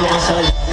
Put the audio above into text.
Vamos allá.